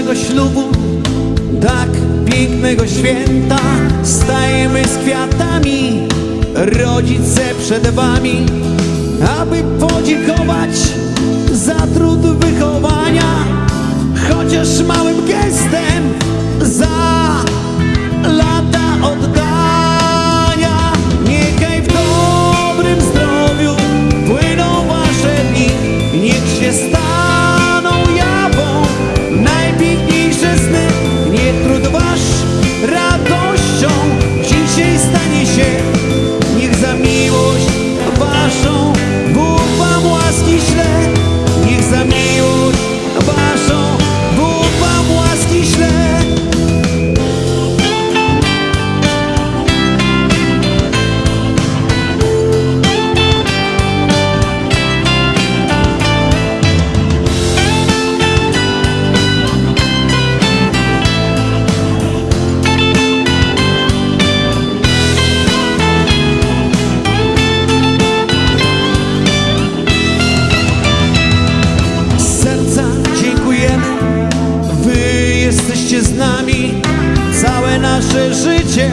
naszego ślubu Tak pięknego święta. Stajemy z kwiatami Rodzice przed wami Aby podziękować Za trud wychowania. Chociaż mały nami całe nasze życie.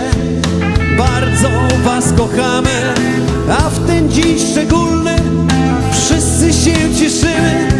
Bardzo was kochamy, a w ten dziś szczególny Wszyscy się cieszymy.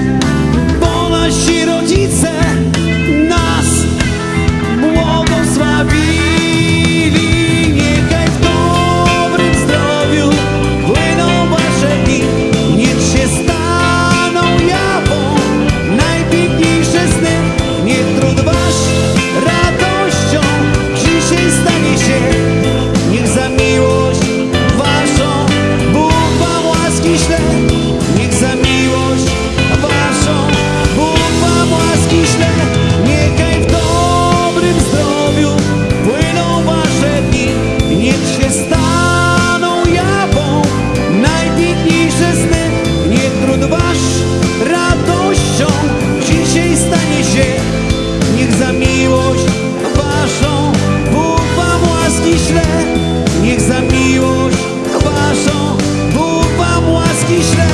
Krishna.